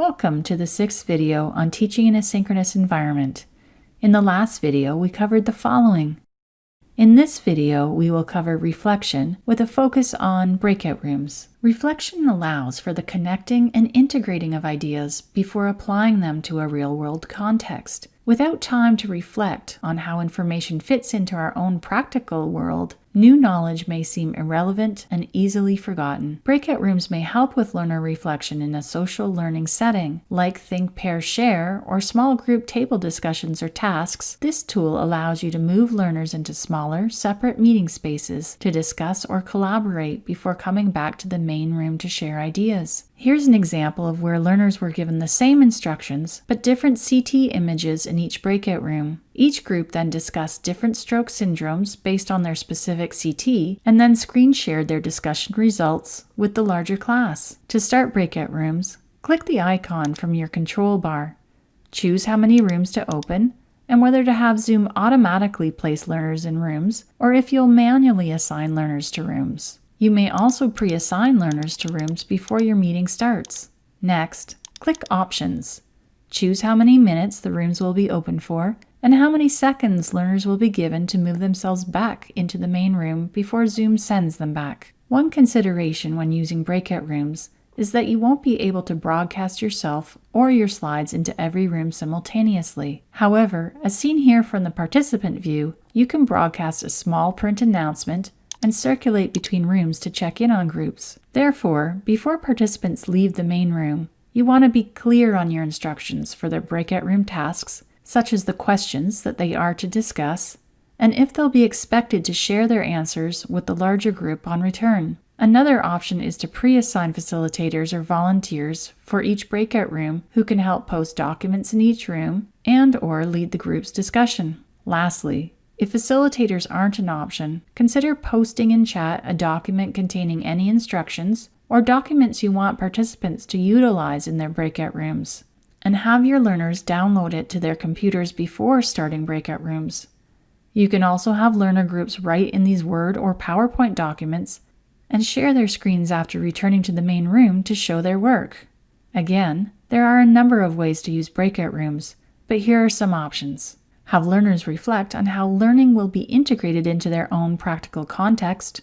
Welcome to the sixth video on teaching in a synchronous environment. In the last video, we covered the following. In this video, we will cover reflection with a focus on breakout rooms. Reflection allows for the connecting and integrating of ideas before applying them to a real-world context. Without time to reflect on how information fits into our own practical world, New knowledge may seem irrelevant and easily forgotten. Breakout rooms may help with learner reflection in a social learning setting, like Think, Pair, Share or small group table discussions or tasks. This tool allows you to move learners into smaller, separate meeting spaces to discuss or collaborate before coming back to the main room to share ideas. Here's an example of where learners were given the same instructions, but different CT images in each breakout room. Each group then discussed different stroke syndromes based on their specific CT, and then screen shared their discussion results with the larger class. To start breakout rooms, click the icon from your control bar. Choose how many rooms to open, and whether to have Zoom automatically place learners in rooms, or if you'll manually assign learners to rooms. You may also pre-assign learners to rooms before your meeting starts. Next, click Options. Choose how many minutes the rooms will be open for and how many seconds learners will be given to move themselves back into the main room before Zoom sends them back. One consideration when using breakout rooms is that you won't be able to broadcast yourself or your slides into every room simultaneously. However, as seen here from the participant view, you can broadcast a small print announcement and circulate between rooms to check in on groups. Therefore, before participants leave the main room, you want to be clear on your instructions for their breakout room tasks, such as the questions that they are to discuss, and if they'll be expected to share their answers with the larger group on return. Another option is to pre-assign facilitators or volunteers for each breakout room who can help post documents in each room and or lead the group's discussion. Lastly, if facilitators aren't an option, consider posting in chat a document containing any instructions or documents you want participants to utilize in their breakout rooms, and have your learners download it to their computers before starting breakout rooms. You can also have learner groups write in these Word or PowerPoint documents and share their screens after returning to the main room to show their work. Again, there are a number of ways to use breakout rooms, but here are some options. Have learners reflect on how learning will be integrated into their own practical context.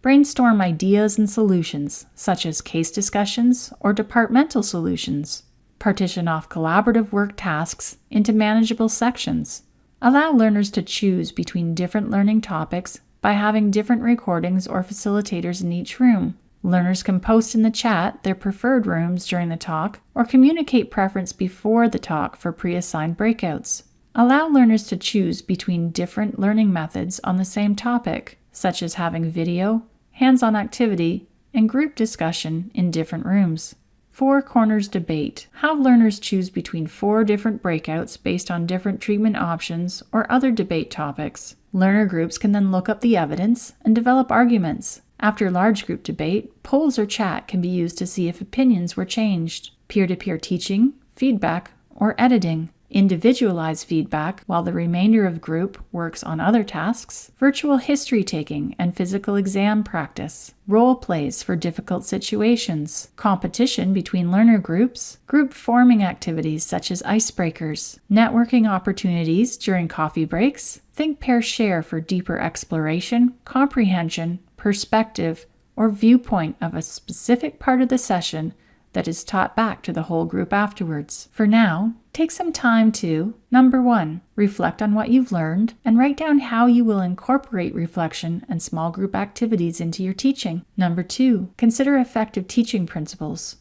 Brainstorm ideas and solutions, such as case discussions or departmental solutions. Partition off collaborative work tasks into manageable sections. Allow learners to choose between different learning topics by having different recordings or facilitators in each room. Learners can post in the chat their preferred rooms during the talk or communicate preference before the talk for pre-assigned breakouts. Allow learners to choose between different learning methods on the same topic, such as having video, hands-on activity, and group discussion in different rooms. Four Corners Debate. Have learners choose between four different breakouts based on different treatment options or other debate topics. Learner groups can then look up the evidence and develop arguments. After large group debate, polls or chat can be used to see if opinions were changed. Peer-to-peer -peer teaching, feedback, or editing individualized feedback while the remainder of group works on other tasks, virtual history taking and physical exam practice, role plays for difficult situations, competition between learner groups, group forming activities such as icebreakers, networking opportunities during coffee breaks, think pair share for deeper exploration, comprehension, perspective, or viewpoint of a specific part of the session that is taught back to the whole group afterwards. For now, take some time to number one, reflect on what you've learned and write down how you will incorporate reflection and small group activities into your teaching. Number two, consider effective teaching principles.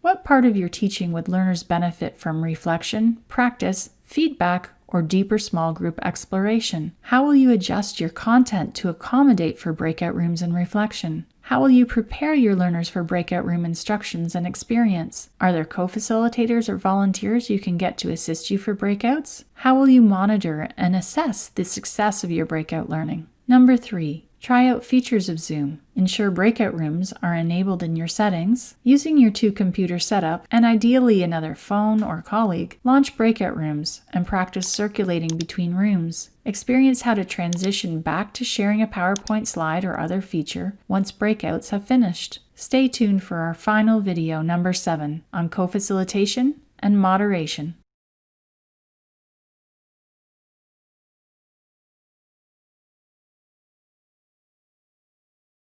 What part of your teaching would learners benefit from reflection, practice, feedback, or deeper small group exploration? How will you adjust your content to accommodate for breakout rooms and reflection? How will you prepare your learners for breakout room instructions and experience? Are there co-facilitators or volunteers you can get to assist you for breakouts? How will you monitor and assess the success of your breakout learning? Number three, Try out features of Zoom. Ensure breakout rooms are enabled in your settings. Using your two computer setup and ideally another phone or colleague, launch breakout rooms and practice circulating between rooms. Experience how to transition back to sharing a PowerPoint slide or other feature once breakouts have finished. Stay tuned for our final video, number 7, on co-facilitation and moderation.